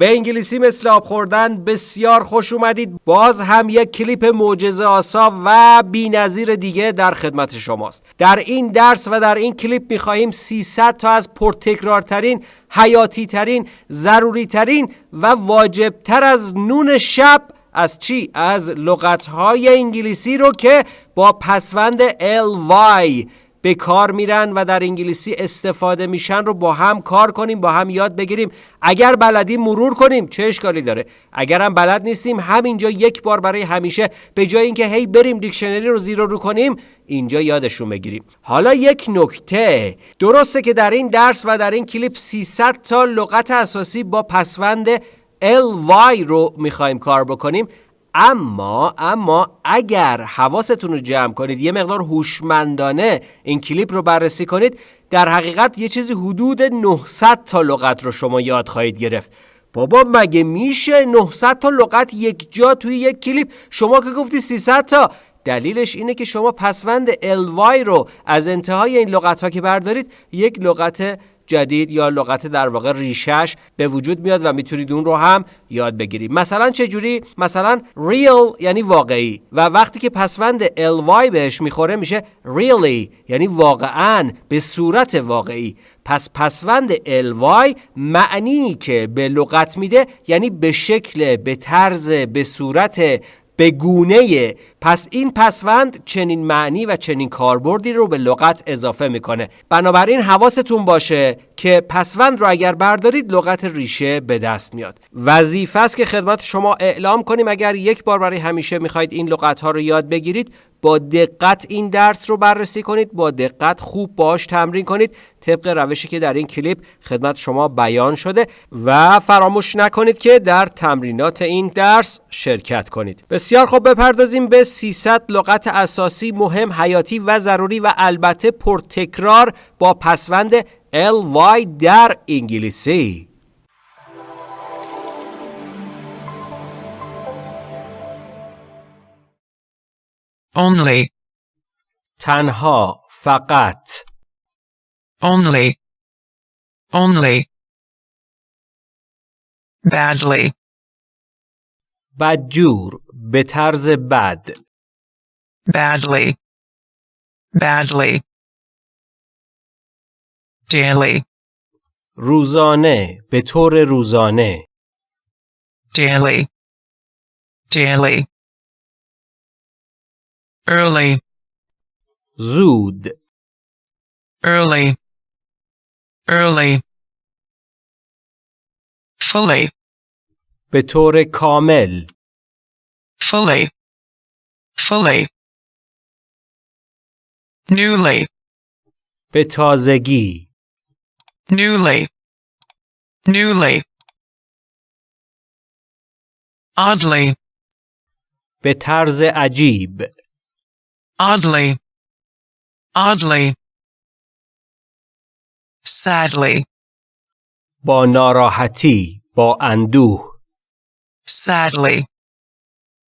به انگلیسی مثل آب خوردن بسیار خوش اومدید باز هم یک کلیپ معجزه آسا و بی‌نظیر دیگه در خدمت شماست در این درس و در این کلیپ می‌خواهیم 300 تا از پرتکرارترین حیاتی ترین ضروری ترین و واجب تر از نون شب از چی؟ از لغت های انگلیسی رو که با پسوند ly به کار میرن و در انگلیسی استفاده میشن رو با هم کار کنیم با هم یاد بگیریم. اگر بلدیم مرور کنیم. چه اشکالی داره؟ اگر هم بلد نیستیم همینجا یک بار برای همیشه به جای اینکه هی بریم دیکشنری رو زیر رو کنیم اینجا یادشون بگیریم. حالا یک نکته. درسته که در این درس و در این کلیپ 300 تا لغت اساسی با پسوند ly رو می‌خوایم کار بکنیم. اما اما اگر حواستون رو جمع کنید یه مقدار هوشمندانه این کلیپ رو بررسی کنید در حقیقت یه چیزی حدود 900 تا لغت رو شما یاد خواهید گرفت. بابا مگه میشه 900 تا لغت یک جا توی یک کلیپ؟ شما که گفتی 300 تا. دلیلش اینه که شما پسوند ly رو از انتهای این لغت ها که بردارید یک لغت جدید یا لغت در واقع ریشش به وجود میاد و می‌تونید اون رو هم یاد بگیرید. مثلا چه جوری مثلا real یعنی واقعی و وقتی که پسوند ly بهش می‌خوره میشه really یعنی واقعا به صورت واقعی. پس پسوند ly معنی که به لغت میده یعنی به شکل به طرز به صورت به گونه پس این پسوند چنین معنی و چنین کاربردی رو به لغت اضافه می‌کنه. بنابراین حواستون باشه که پسوند رو اگر بردارید لغت ریشه به دست میاد. وظیفه است که خدمت شما اعلام کنیم. اگر یک بار برای همیشه می‌خواید این لغت ها رو یاد بگیرید با دقت این درس رو بررسی کنید با دقت خوب باش تمرین کنید. طبق روشی که در این کلیپ خدمت شما بیان شده و فراموش نکنید که در تمرینات این درس شرکت کنید. بسیار خوب بپردازیم به 300 لغت اساسی مهم حیاتی و ضروری و البته پرتکرار با پسوند ly در انگلیسی only تنها فقط only only badly بدجور به طرز بد badly badly Daily روزانه به طور روزانه daily daily early زود early early fully به طور کامل fully fully newly به تازگی newly newly oddly به طرز عجیب oddly oddly sadly با ناراحتی با اندوه sadly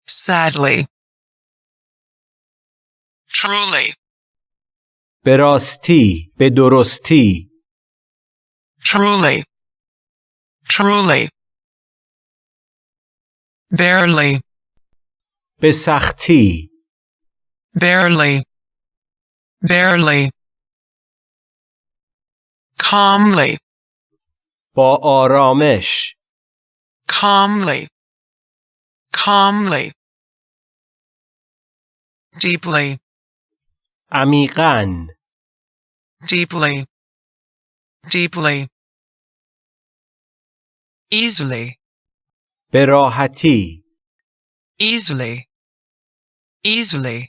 sadly truly به راستی به درستی truly truly barely به سختی barely barely calmly با آرامش calmly calmly deeply عمیقاً deeply deeply easily به راحتی easily easily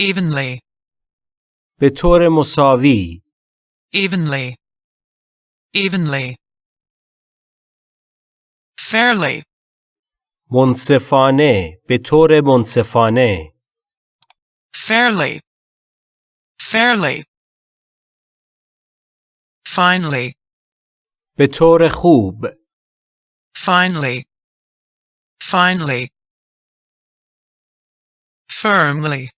evenly به طور مساوی evenly evenly fairly منصفانه به طور منصفانه fairly fairly finally به طور خوب finally finally firmly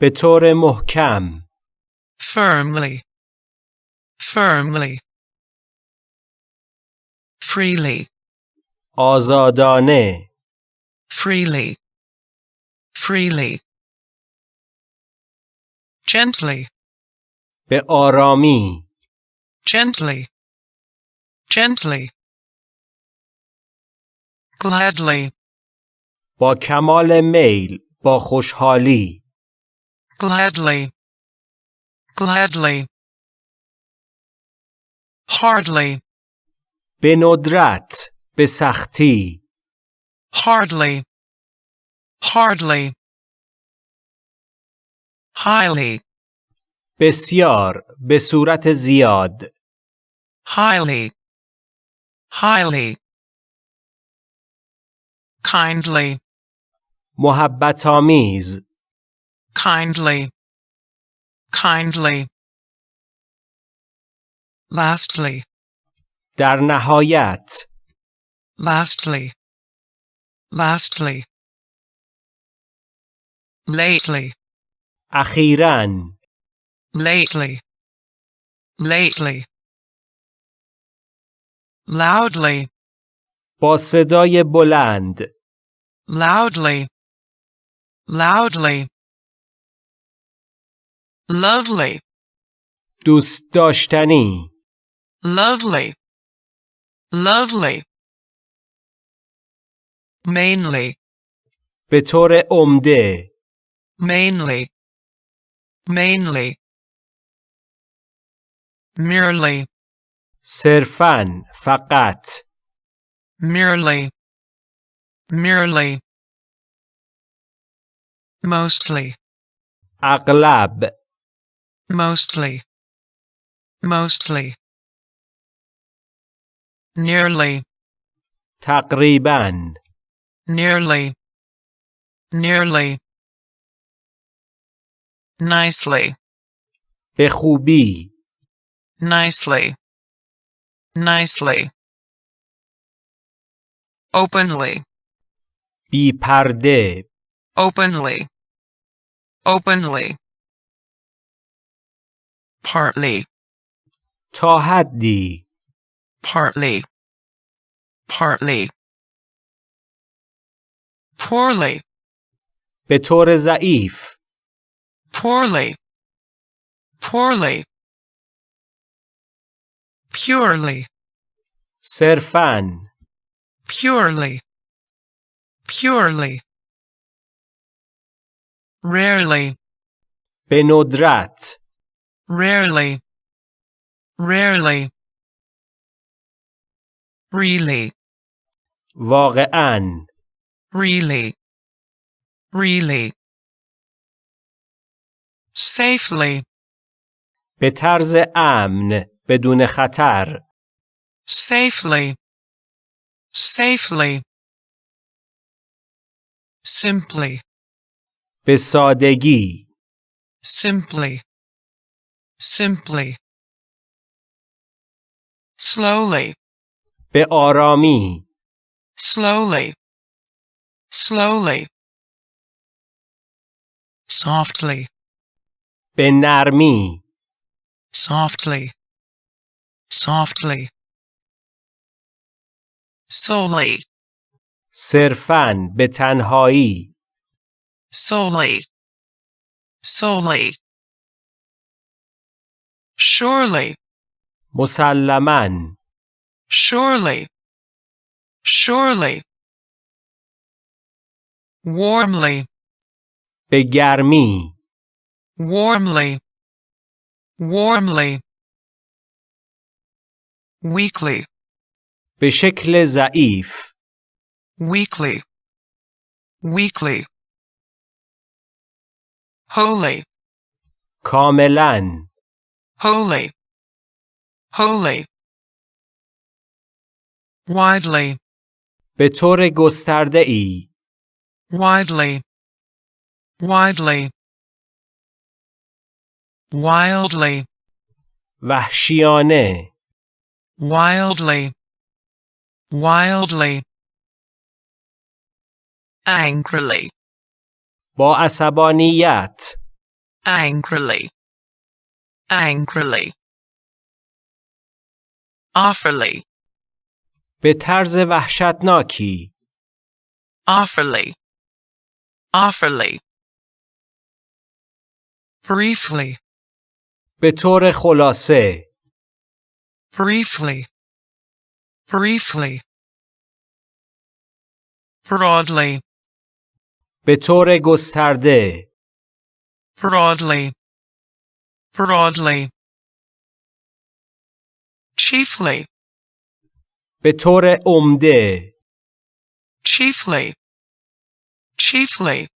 به طور محکم firmly firmly freely, آزادانه freely, freely. Gently, به آرامی gently, gently. Gladly, با کمال میل با خوشحالی gladly, gladly. Hardly, به ندرت به سختی hardly, hardly. Highly, بسیار به صورت زیاد highly, highly. Kindly, محبت آمیز kindly, kindly. Lastly, در نهایت lastly, lastly. Lately, اخیراً lately, lately. Loudly, با صدای بلند loudly, loudly. Lovely, دوست داشتنی lovely, lovely. Mainly, به طور عمده mainly, mainly. Merely, صرفاً فقط merely, merely. Mostly, اغلب mostly, mostly. Nearly, تقریباً nearly, nearly. Nicely, به خوبی nicely, nicely. Openly, بی پرده openly, openly. Partly, تا حدی partly, partly. Poorly, به طور ضعیف poorly, poorly. Purely, صرفاً purely, purely. Rarely, به ندرت rarely, rarely. Really, واقعاً really, really. Safely, به طرز امن بدون خطر safely, safely. Simply, به سادگی simply, simply. Slowly, به آرامی slowly, slowly. Softly, به نرمی softly, softly. Solely, صرفاً به تنهایی solely, solely. Surely, مسلماً surely, surely. Warmly, به گرمی warmly, warmly. Weakly. به شکل ضعیف. Weekly. weakly wholly کاملا. Holy. wholly widely. به طور گسترده ای widely. Widely. Wildly. وحشیانه wildly, wildly. Angrily, با عصبانیت angrily, angrily. Awfully, به طرز وحشتناکی awfully, awfully. Briefly, به طور خلاصه briefly, briefly. Broadly, به طور گسترده broadly, broadly. Chiefly, به طور عمده chiefly, chiefly.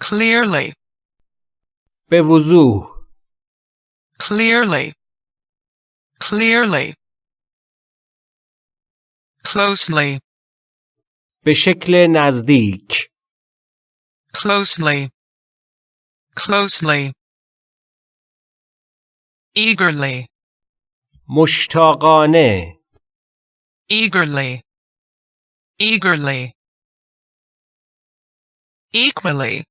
Clearly, به وضوح clearly, clearly. Closely, به شکل نزدیک closely, closely. Eagerly, مشتاقانه eagerly, eagerly. Equally,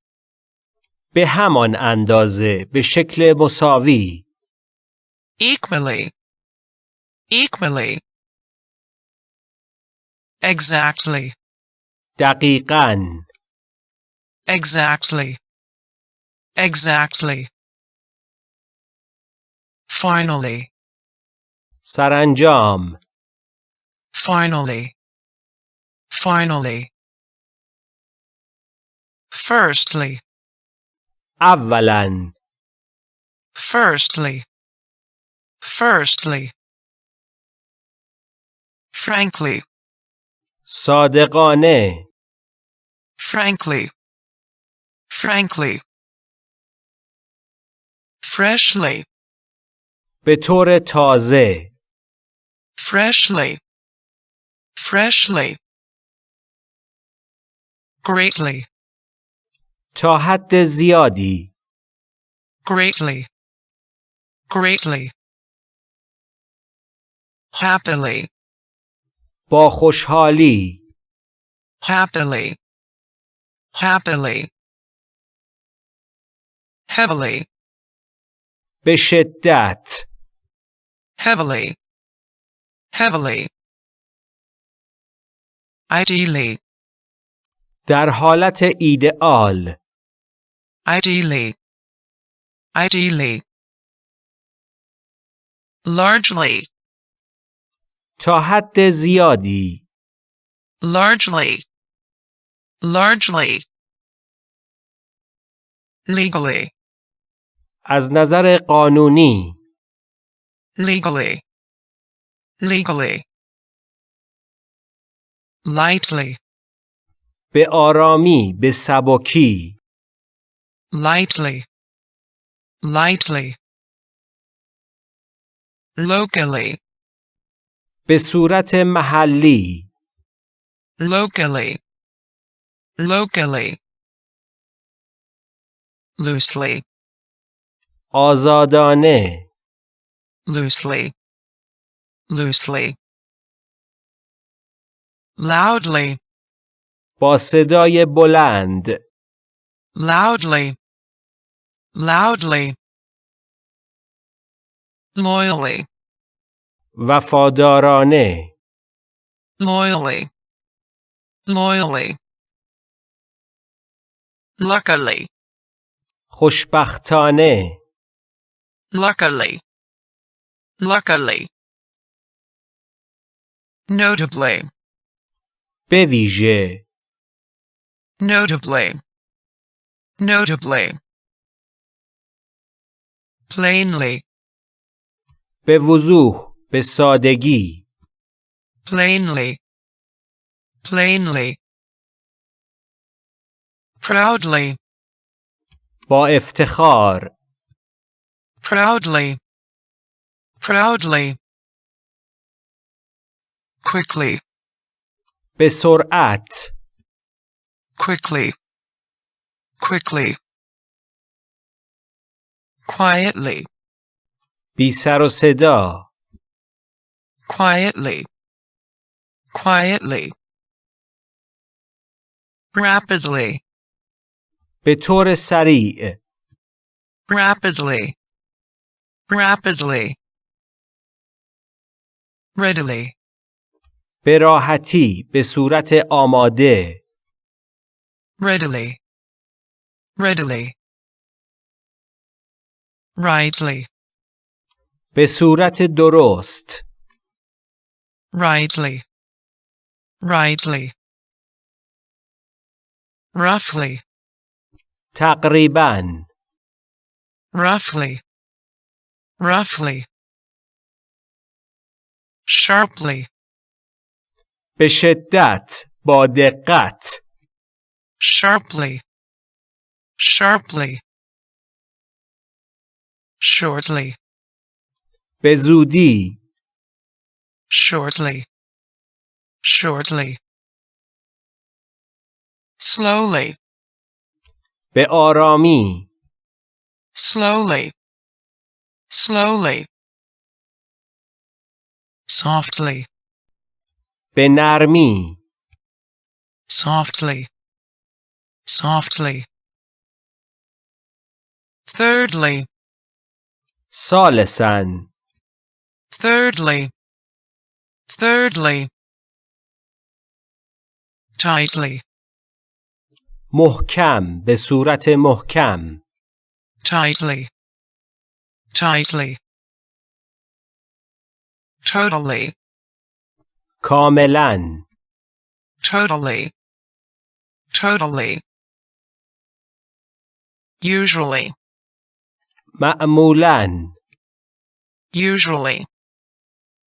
به همان اندازه به شکل مساوی equally, equally. Exactly, دقیقاً exactly, exactly. Finally, سرانجام finally, finally. Firstly, اولاً firstly, firstly. Frankly, صادقانه frankly, frankly. Freshly, به طور تازه freshly, freshly. Greatly, تا حد زیادی greatly, greatly. Happily, با خوشحالی happily, happily. Heavily, به شدت heavily, heavily. Ideally, در حالت ایدئال ideally, ideally. Largely, تا حد زیادی largely, largely. Legally, از نظر قانونی legally, legally. Lightly, به آرامی به سبکی lightly, lightly. Locally, به صورت محلی locally, locally. Loosely, آزادانه loosely, loosely. Loudly, با صدای بلند loudly, loudly. Loyally, وفادارانه loyally, loyally. Luckily, خوشبختانه luckily, luckily. Notably, به ویژه notably, notably. Plainly, به وضوح به سادگی plainly, plainly. Proudly, با افتخار proudly, proudly. Quickly, به سرعت quickly, quickly. Quietly, بی سر و صدا quietly, quietly. Rapidly, به طور سریع rapidly, rapidly. readily, به راحتی به صورت آماده readily, readily, rightly, به صورت درست rightly, rightly, roughly, تقریبا roughly, roughly, sharply, به شدت با دقت sharply, sharply, shortly, به زودی shortly, shortly, slowly, به آرامی slowly, slowly, softly, به نرمی softly, softly. Thirdly, ثالثا thirdly, thirdly. Tightly, محکم به صورت محکم tightly, tightly. Totally, کاملا totally, totally. Usually, معمولا usually,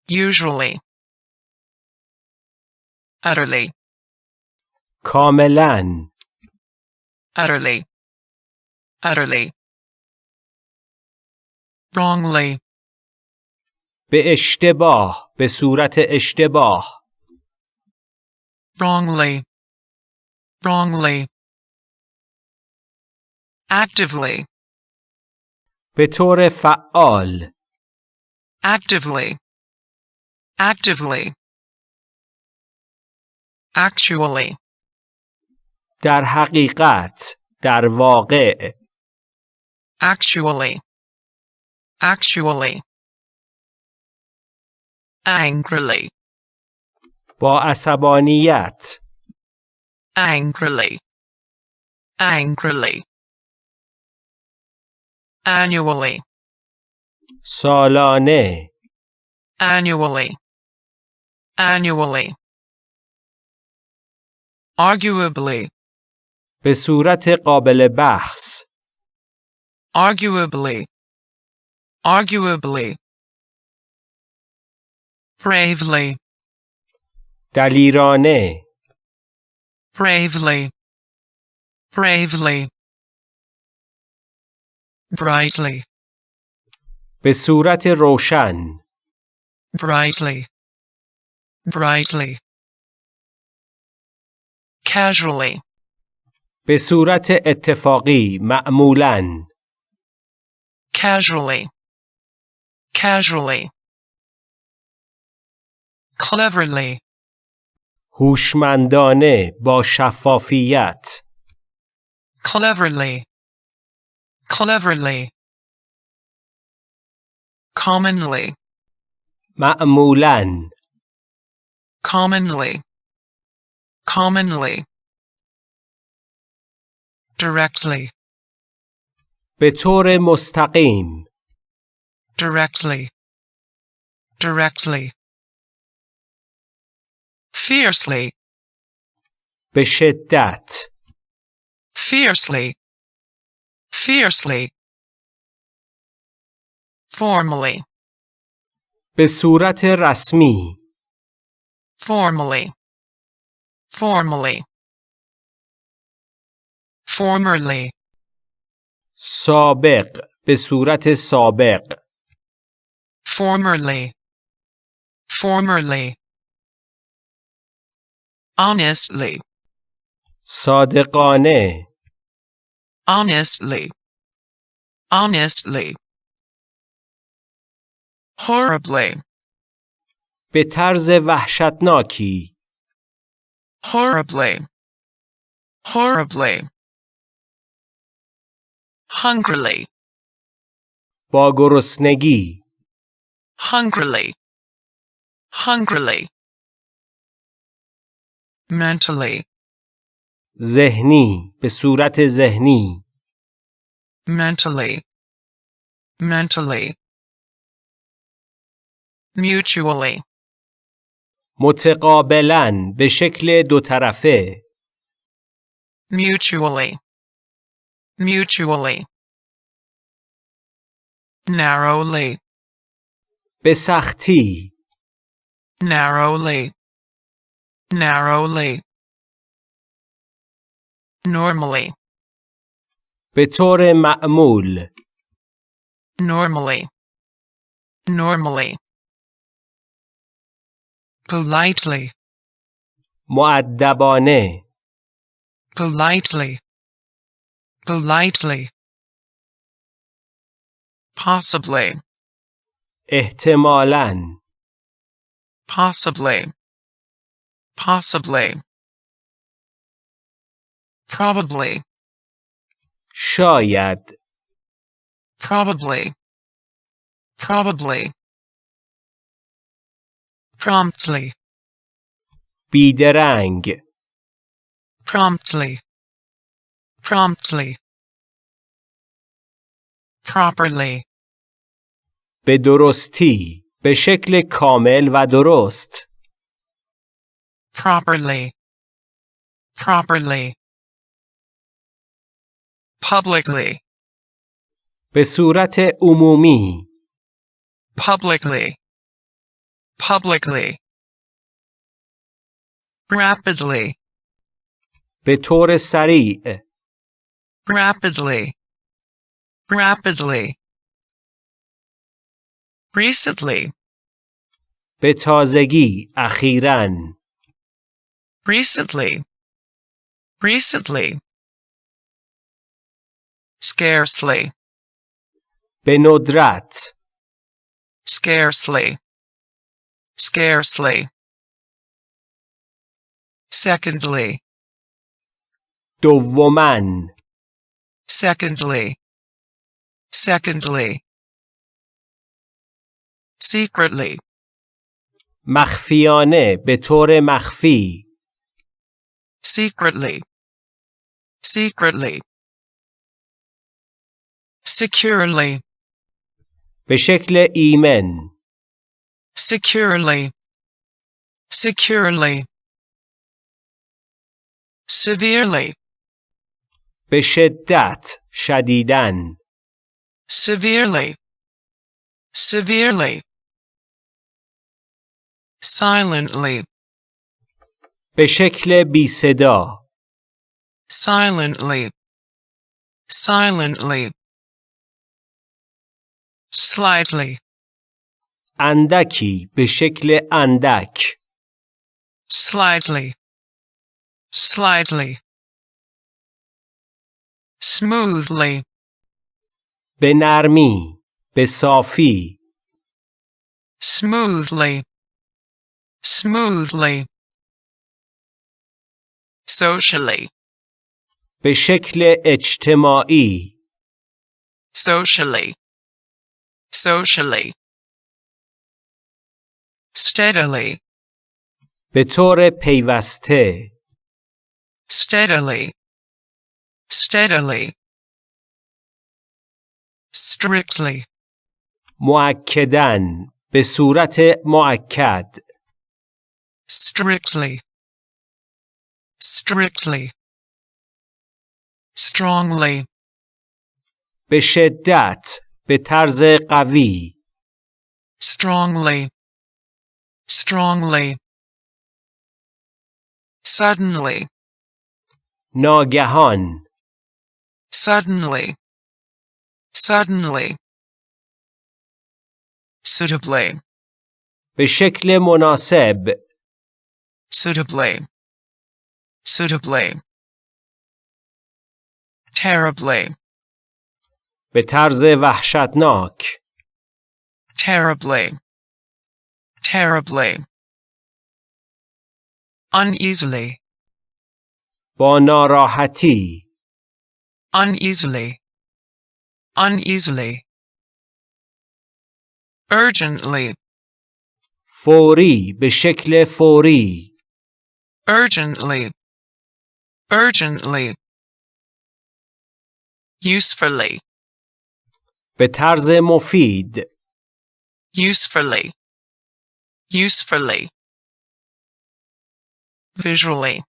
usually. Utterly, کاملا utterly, utterly. Wrongly, به اشتباه به صورت اشتباه wrongly, wrongly. Actively, به طور فعال actively, actively. Actually, در حقیقت در واقع actually, actually. Angrily, با عصبانیت angrily, angrily. Annually, سالانه annually, annually. Arguably, به صورت قابل بحث arguably, arguably. Bravely, دلیرانه bravely, bravely. Brightly, به صورت روشن brightly, brightly. Casually, به صورت اتفاقی معمولا casually, casually. Cleverly, هوشمندانه با شفافیت cleverly, cleverly. Commonly, معمولا commonly, commonly. Directly, به طور مستقیم directly, directly. Fiercely, به شدت fiercely, fiercely. Formally, به صورت رسمی formally, formally. Formerly, سابق به صورت سابق formerly, formerly. Honestly, صادقانه honestly, honestly. Horribly, به طرز وحشتناکی horribly, horribly. Hungrily, با گرسنگی hungrily, hungrily, mentally, ذهنی به صورت ذهنی mentally, mentally, mutually, متقابلا به شکل دو طرفه mutually, mutually, narrowly, به سختی narrowly, narrowly, normally, به طور معمول normally, normally, politely, معدبانه politely, politely, possibly, احتمالاً possibly, possibly, probably, شاید probably, probably, Promptly, بیدرنگ promptly, promptly, properly, به درستی به شکل کامل و درست properly, properly, publicly, به صورت عمومی publicly, publicly, rapidly, به طور سریع rapidly, rapidly, recently, به تازگی اخیراً recently, recently, scarcely, به ندرت scarcely, scarcely, secondly, دوماً secondly, secondly, secretly, مخفیانه به طور مخفی secretly, secretly, securely, به شکل ایمن securely, securely, severely, به شدت شدیدن severely, severely, silently, به شکل بی صدا silently, silently, slightly, اندکی به شکل اندک slightly, slightly, smoothly, به نرمی به صافی smoothly, smoothly, socially, به شکل اجتماعی socially, socially, steadily, به طور پیوسته steadily, steadily, strictly, معکدن به صورت معکد strictly, strictly, strongly, به شدت به طرز قوی strongly, strongly, suddenly, ناگهان suddenly, suddenly, suitably, به شکل مناسب suitably, suitably, terribly, به طرز وحشتناک terribly, terribly, uneasily, با ناراحتی uneasily, uneasily, urgently, فوری به شکل فوری urgently, urgently, usefully, به طرز مفید usefully, usefully, visually,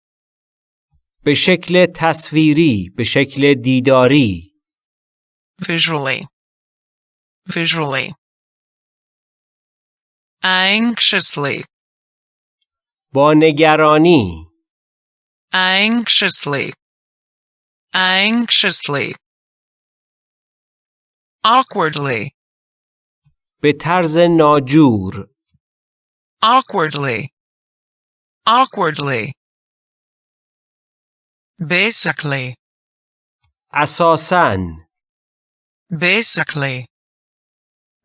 به شکل تصویری به شکل دیداری visually, visually, anxiously, با نگرانی anxiously, anxiously, awkwardly, به طرز ناجور awkwardly, awkwardly, basically, اساساً basically,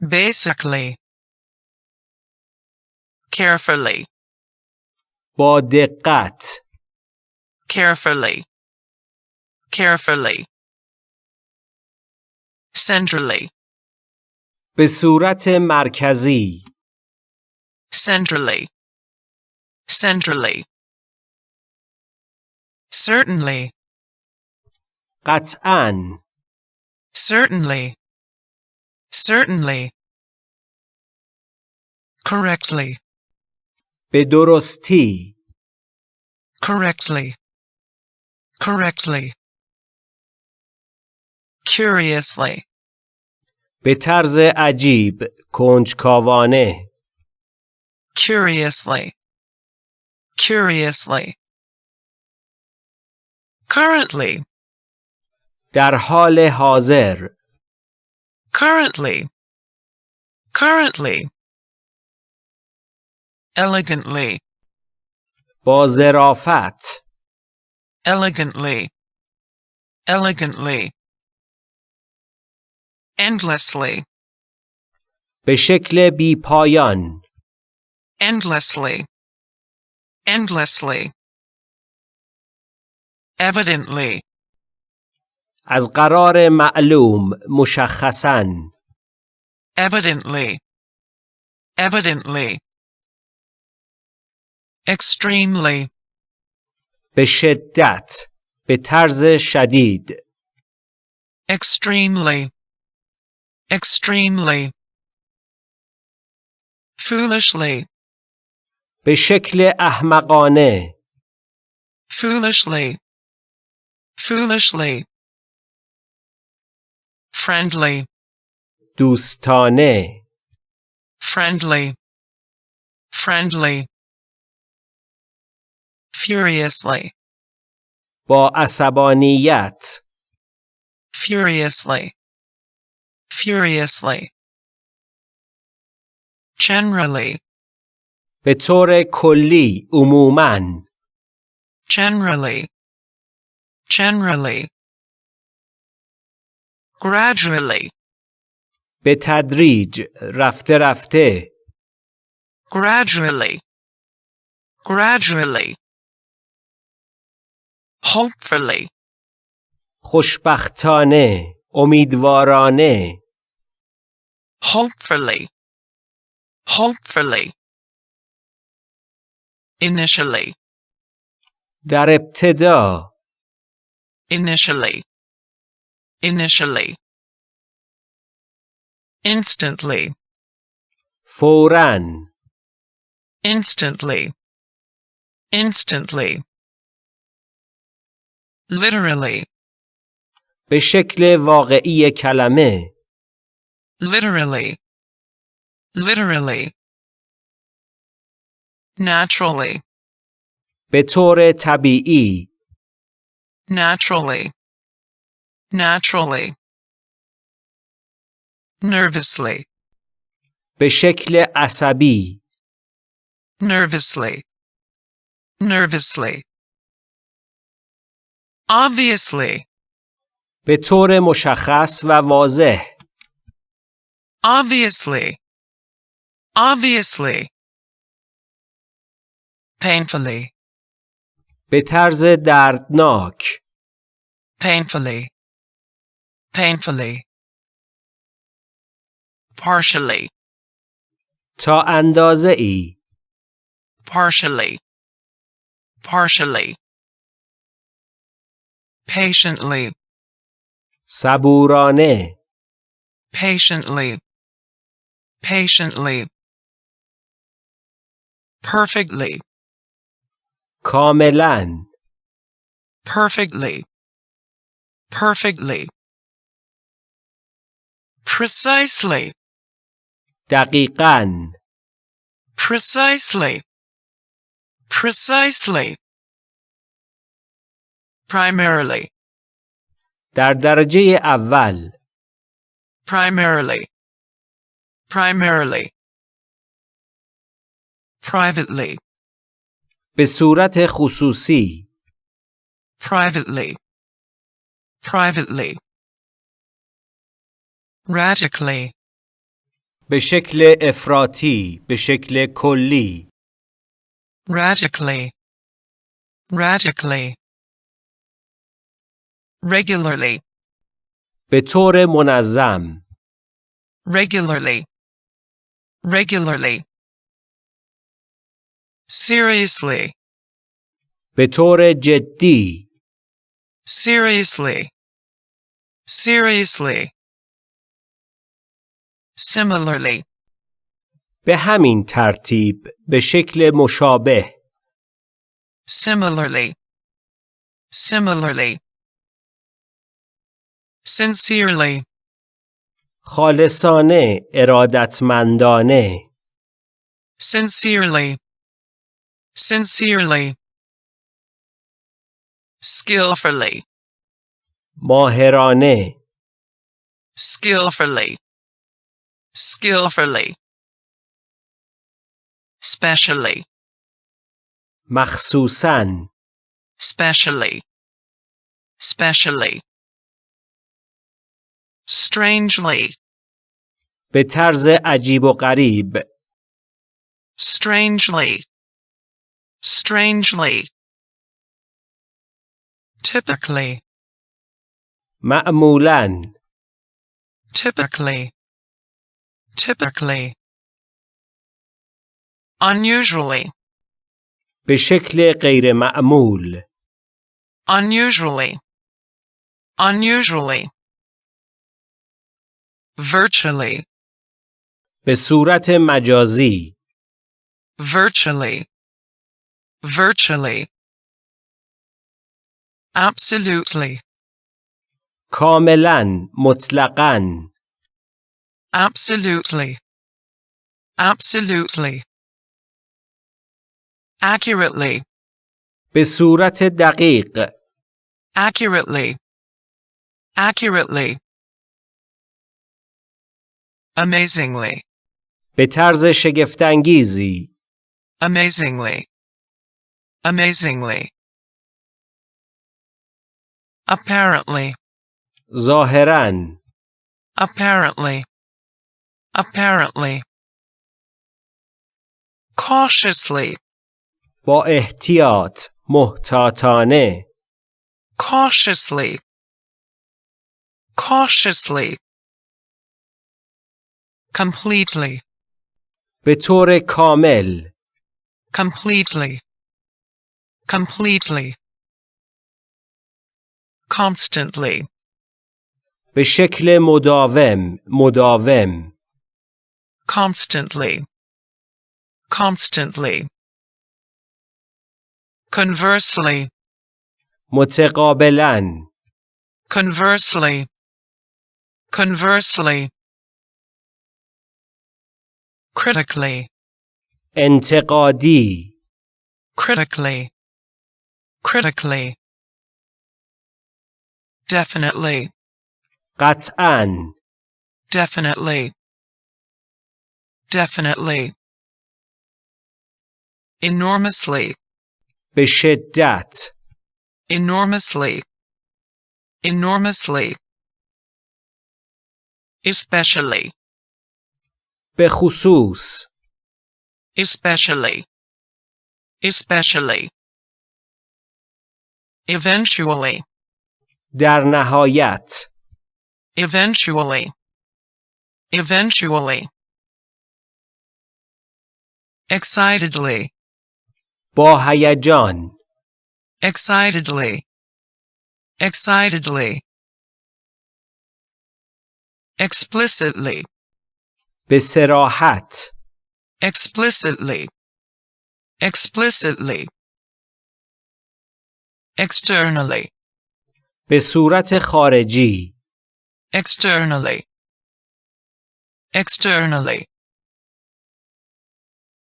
basically, carefully, با دقت carefully, carefully, centrally, به صورت مرکزی centrally, centrally, certainly, قطعاً certainly, certainly, correctly, به درستی correctly, correctly, curiously, به طرز عجیب کنجکاوانه curiously, curiously, currently, در حال حاضر currently, currently, elegantly, با ظرافت elegantly, elegantly, endlessly, به شکل بی پایان Endlessly, endlessly, evidently, از قرار معلوم مشخصاً evidently, evidently, extremely, به شدت به طرز شدید extremely, extremely, foolishly, به شکل احمقانه foolishly, foolishly, friendly, دوستانه friendly, friendly, furiously, با عصبانیت furiously, furiously, generally, به طور کلی عموماً generally, generally, gradually, به تدریج رفته رفته gradually, gradually, hopefully, خوشبختانه امیدوارانه hopefully, hopefully, initially, در ابتدا initially, initially, instantly, فوراً instantly, instantly, literally, به شکل واقعی کلمه literally, literally, naturally, به طور طبیعی naturally, naturally, nervously, به شکل عصبی nervously, nervously, obviously, به طور مشخص و واضح obviously, obviously, Painfully, به طرز دردناک painfully, painfully, partially, تا اندازه ای partially, partially. Patiently, صبورانه patiently, patiently. Perfectly, کاملا perfectly, perfectly. Precisely, دقیقا precisely, precisely. Primarily, در درجه اول primarily, primarily. Privately, به صورت خصوصی privately, privately. Radically, به شکل افراطی به شکل کلی radically, radically. Regularly, به طور منظم regularly, regularly. Seriously, به طور جدی seriously, seriously. Similarly, به همین ترتیب به شکل مشابه similarly, similarly. Sincerely, خالصانه ارادتمندانه sincerely, sincerely. Skillfully, ماهرانه skillfully, skillfully. Specially, مخصوصاً specially, specially. Strangely, به طرز عجیب و غریب strangely, strangely. Typically, معمولاً typically, typically. Unusually, به شکل غیر معمول unusually, unusually. Virtually, به صورت مجازی virtually, virtually. Absolutely, کاملا مطلقاً absolutely, absolutely. Accurately, به صورت دقیق accurately, accurately. Amazingly, به طرز شگفتانگیزی amazingly, amazingly. Apparently, ظاهراً apparently, apparently. Cautiously, با احتیاط محتاطانه cautiously, cautiously. Completely, به طور کامل completely, completely. Constantly, به شکل مداوم مداوم constantly, constantly. Conversely, متقابلاً conversely, conversely. Critically, انتقادی critically, critically. Definitely, قطعاً definitely, definitely. Enormously, به شدت enormously, enormously. Especially, به خصوص especially, especially. Eventually, در نهایت eventually, eventually. excitedly, با هیجان excitedly, excitedly, explicitly, به سراحت explicitly, explicitly, Externally, به صورت خارجی externally, externally,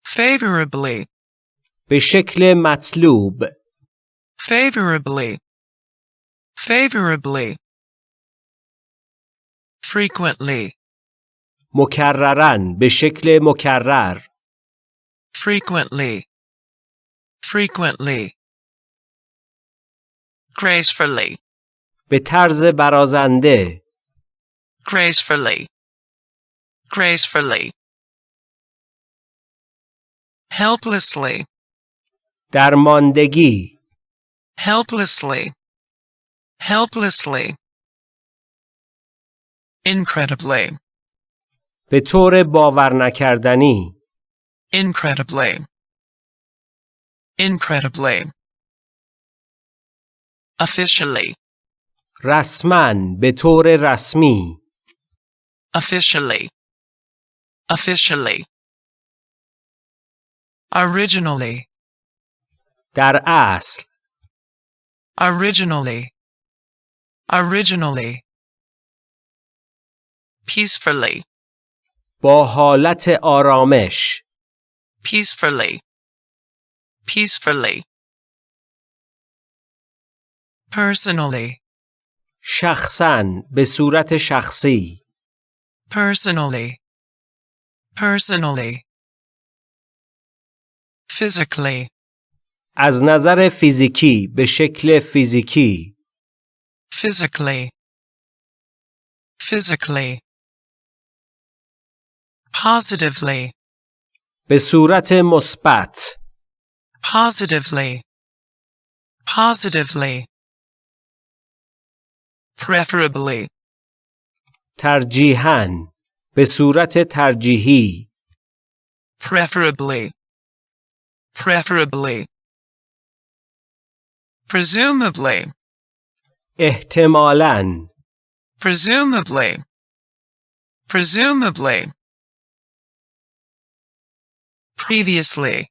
favorably, به شکل مطلوب favorably, favorably, frequently, مکررن به شکل مکرر frequently, frequently, gracefully, به طرز برازنده gracefully, gracefully, helplessly, درماندگی helplessly, helplessly, incredibly, به طور باور نکردنی incredibly, incredibly, officially, رسما به طور رسمی officially, officially, originally, در اصل originally, originally, peacefully, با حالت آرامش peacefully, peacefully, Personally, شخصا به صورت شخصی personally, personally, physically, از نظر فیزیکی به شکل فیزیکی physically, physically, positively, به صورت مثبت positively, positively, preferably, ترجیحاً به صورت ترجیحی preferably, preferably, presumably, احتمالاً presumably, presumably, previously,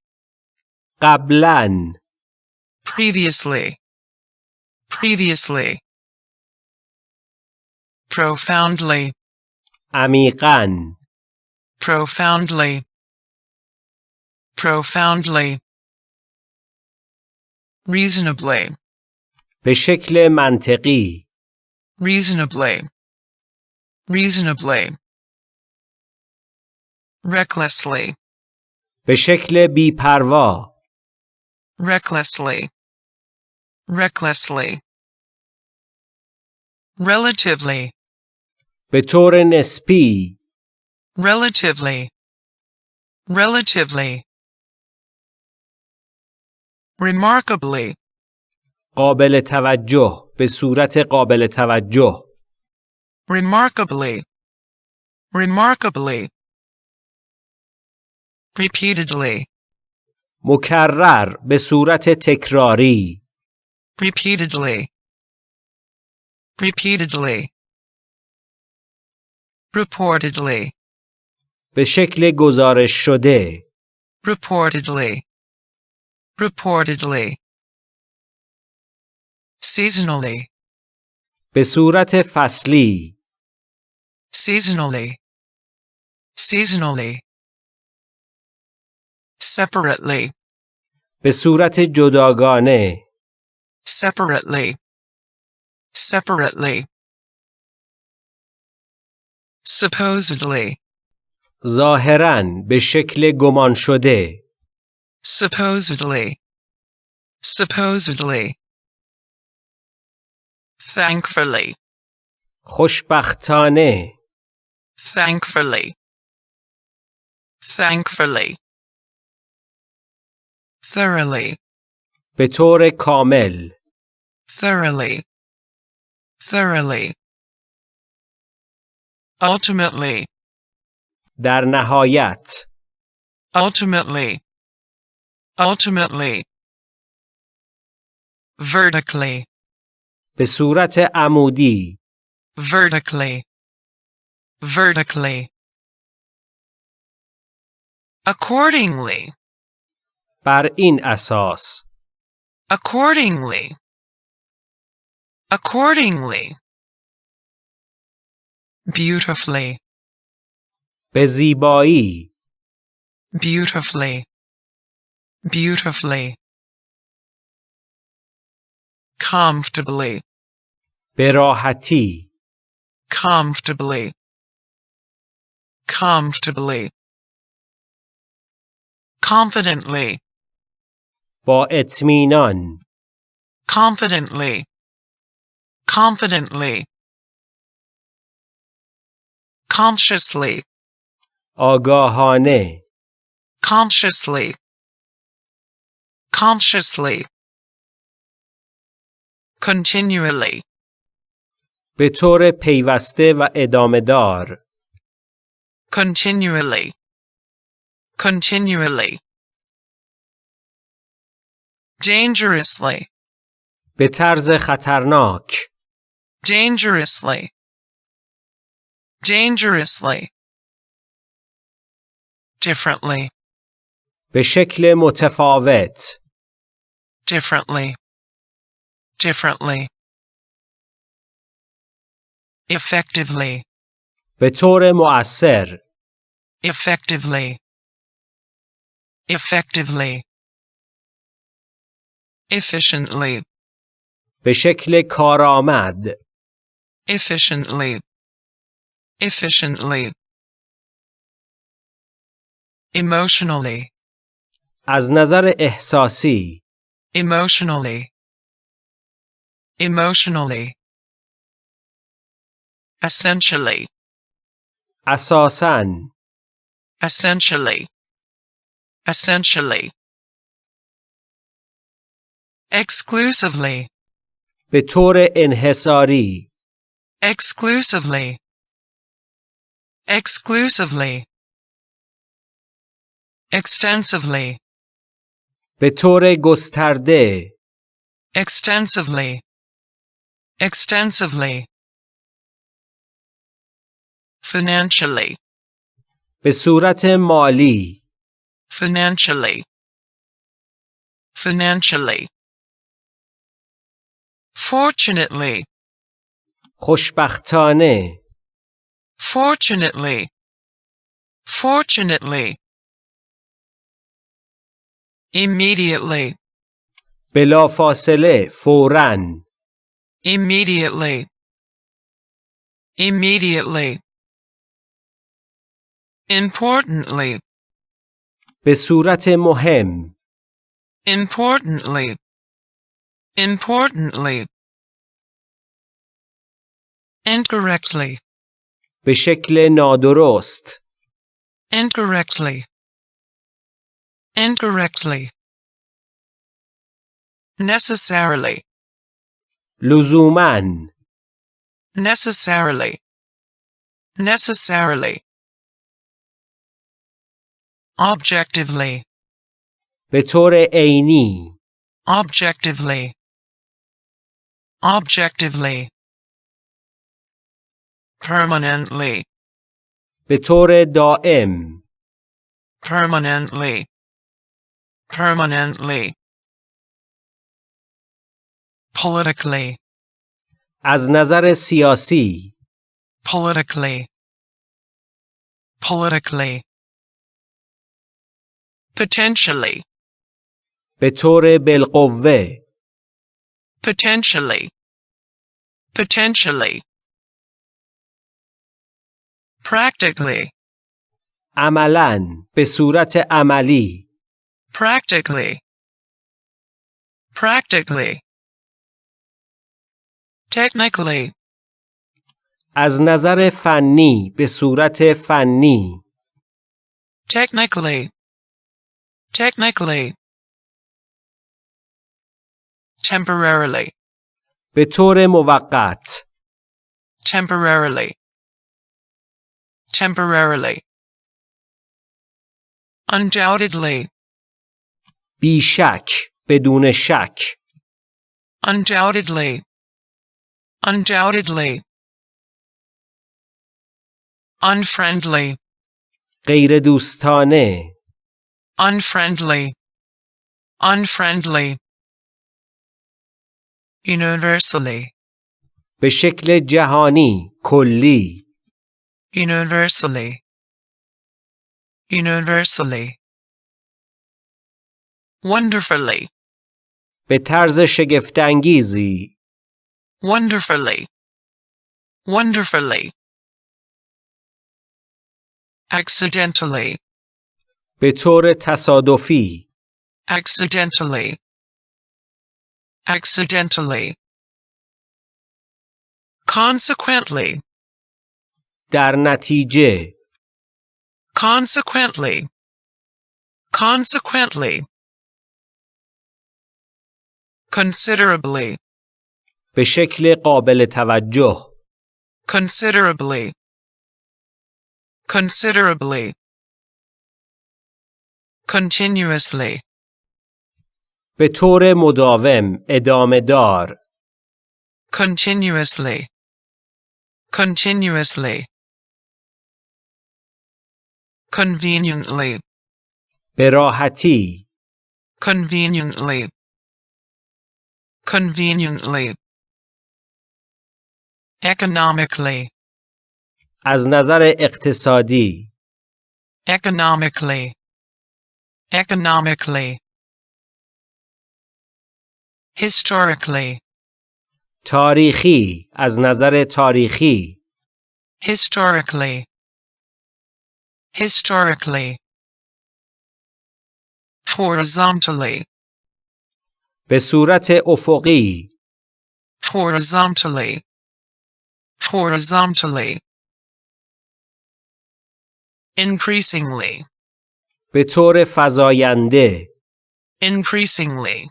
قبلاً previously, previously, profoundly, عمیقاً profoundly, profoundly, reasonably, به شکل منطقی reasonably, reasonably, recklessly, به شکل بیپروا recklessly, recklessly, relatively, به طور نسبی relatively, relatively, remarkably, قابل توجه به صورت قابل توجه remarkably, remarkably, repeatedly, مکرر به صورت تکراری repeatedly, repeatedly, reportedly, به شکل گزارش شده reportedly, reportedly, seasonally, به صورت فصلی seasonally, seasonally, separately, به صورت جداگانه separately, separately, supposedly, ظاهراً به شکل گمان شده supposedly, supposedly, thankfully, خوشبختانه thankfully, thankfully, thoroughly, به طور کامل thoroughly, thoroughly, ultimately, در نهایت ultimately, ultimately, vertically, به صورت عمودی vertically, vertically. Accordingly, بر این اساس accordingly, accordingly. Beautifully, به زیبایی beautifully, beautifully. Comfortably, به راحتی comfortably, comfortably. Confidently, با اطمینان confidently, confidently. Consciously, آگاهانه consciously, consciously. Continually, به طور پیوسته و ادامه دار continually, continually. Dangerously, به طرز خطرناک dangerously, dangerously. Differently, به شکل متفاوت differently, differently. Effectively, به طور مؤثر effectively, effectively. Efficiently, به شکل کارآمد efficiently, efficiently. Emotionally, از نظر احساسی emotionally, emotionally. Essentially, اساساً essentially, essentially. Exclusively, به طور انحصاری exclusively, exclusively. Extensively, به طور گسترده extensively, extensively. Financially, به صورت مالی financially, financially. Fortunately, خوشبختانه fortunately, fortunately. Immediately, بلافاصله فوراً immediately, immediately. Importantly, به صورت مهم importantly, importantly. Incorrectly, به شکل نادرست incorrectly, incorrectly. Necessarily, لزوماً necessarily, necessarily. Objectively, به طور عینی objectively, objectively. Permanently, به طور دائم permanently, permanently. Politically, از نظر سیاسی politically, politically. Potentially, به طور بالقوه potentially, potentially. Practically, عملاً به صورت عملی practically, practically. Technically, از نظر فنی به صورت فنی technically, technically. Temporarily, به طور موقت temporarily, temporarily. undoubtedly, بیشک بدون شک undoubtedly, undoubtedly. Unfriendly, غیر دوستانه unfriendly, unfriendly. Universally, به شکل جهانی کلی universally, universally. Wonderfully, به طرز شگفتانگیزی wonderfully, wonderfully. Accidentally, به طور تصادفی accidentally, accidentally. Consequently, در نتیجه consequently, consequently. Considerably, به شکل قابل توجه considerably, considerably. Continuously, به طور مداوم ادامه دار continuously, continuously. Conveniently, به راحتی conveniently, conveniently. Economically, از نظر اقتصادی economically, economically. Historically, تاریخی از نظر تاریخی historically, historically. Horizontally, به صورت افقی horizontally, horizontally. Increasingly, به طور فزاینده increasingly,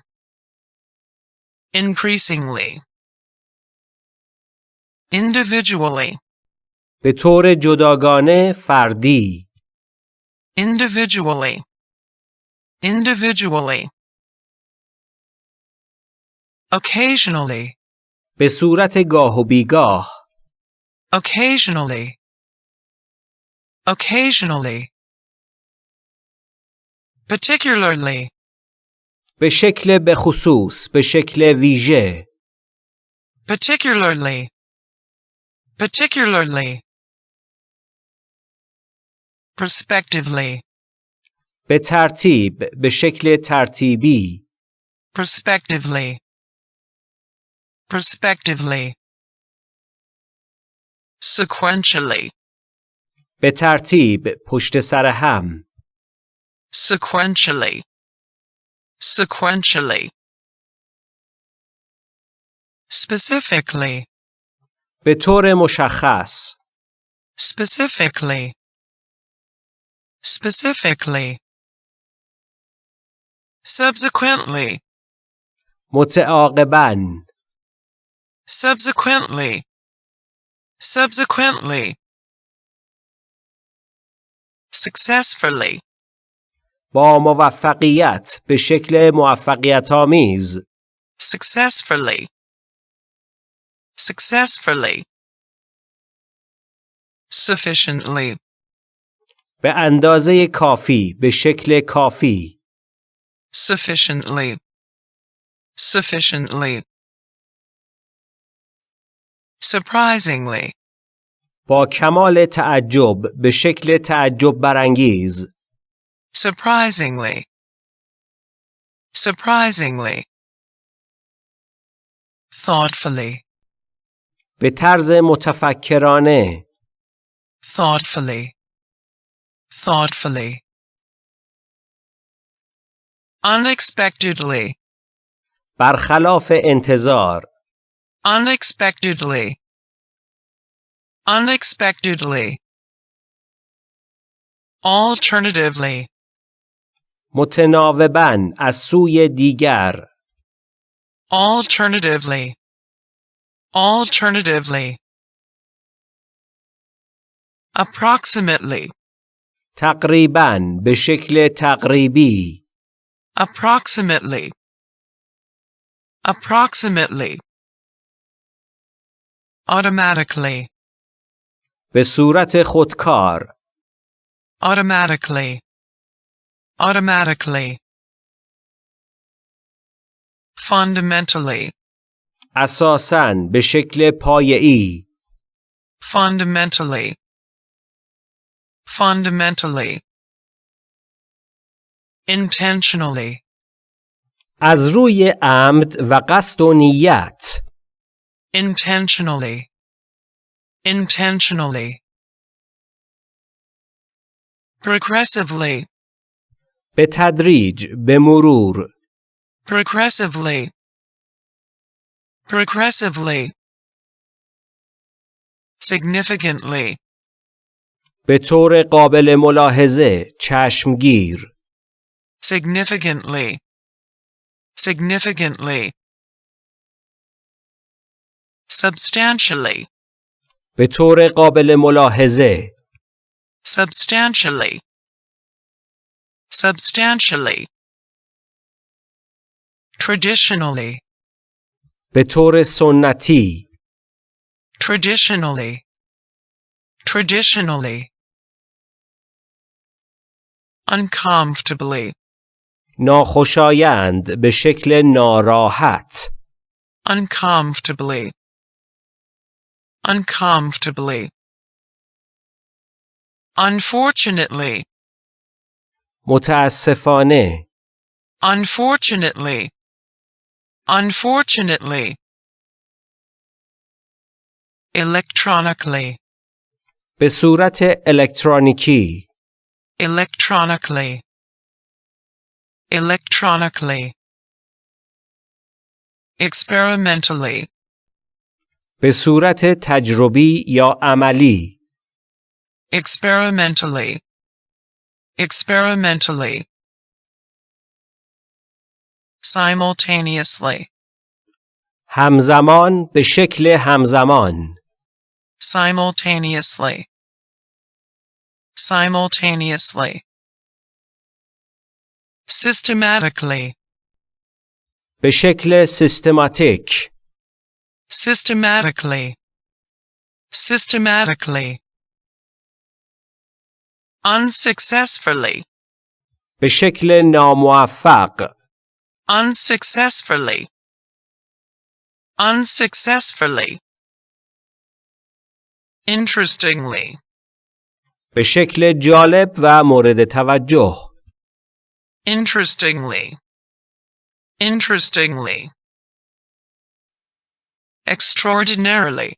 increasingly. Individually, به طور جداگانه فردی individually, individually. Occasionally, به صورت گاه و بیگاه occasionally, occasionally. Particularly, به شکل به خصوص به شکل ویژه particularly, particularly. Prospectively, به ترتیب به شکل ترتیبی prospectively, prospectively. Sequentially, به ترتیب پشت سر هم sequentially, sequentially. Specifically, به طور مشخص specifically, specifically. Subsequently, متعاقباً subsequently, subsequently. Successfully, با موفقیت به شکل موفقیت آمیز successfully, successfully. Sufficiently, به اندازه کافی به شکل کافی sufficiently, sufficiently. Surprisingly, با کمال تعجب به شکل تعجب برانگیز surprisingly, surprisingly. Thoughtfully, به طرز متفکرانه thoughtfully, thoughtfully. Unexpectedly, برخلاف انتظار unexpectedly, unexpectedly. Alternatively, متناوباً از سوی دیگر alternatively, alternatively. Approximately, تقریباً به شکل تقریبی approximately, approximately, automatically, به صورت خودکار automatically, automatically, fundamentally, اساساً به شکل پایه‌ای fundamentally, fundamentally, intentionally, از روی عمد و قصد و نیت intentionally, intentionally, progressively, به تدریج به مرور progressively, progressively, significantly, به طور قابل ملاحظه چشمگیر significantly, significantly, substantially, به طور قابل ملاحظه substantially, substantially, traditionally, به طور سنتی traditionally, traditionally, uncomfortably, ناخوشایند به شکل ناراحت uncomfortably, uncomfortably, unfortunately, متاسفانه unfortunately, unfortunately, electronically, به صورت الکترونیکی electronically, electronically, experimentally, به صورت تجربی یا عملی experimentally, experimentally, simultaneously, همزمان به شکل همزمان simultaneously, simultaneously, systematically, به شکل سیستماتیک systematically, systematically, unsuccessfully, به شکل ناموفق unsuccessfully, unsuccessfully, interestingly, به شکل جالب و مورد توجه interestingly, interestingly, extraordinarily,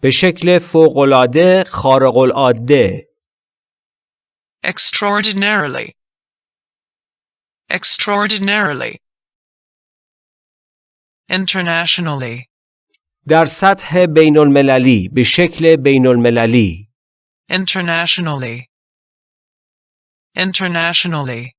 به شکل فوقالعاده خارق العاده extraordinarily, extraordinarily, internationally, در سطح بین المللی به شکل بین المللی internationally, internationally,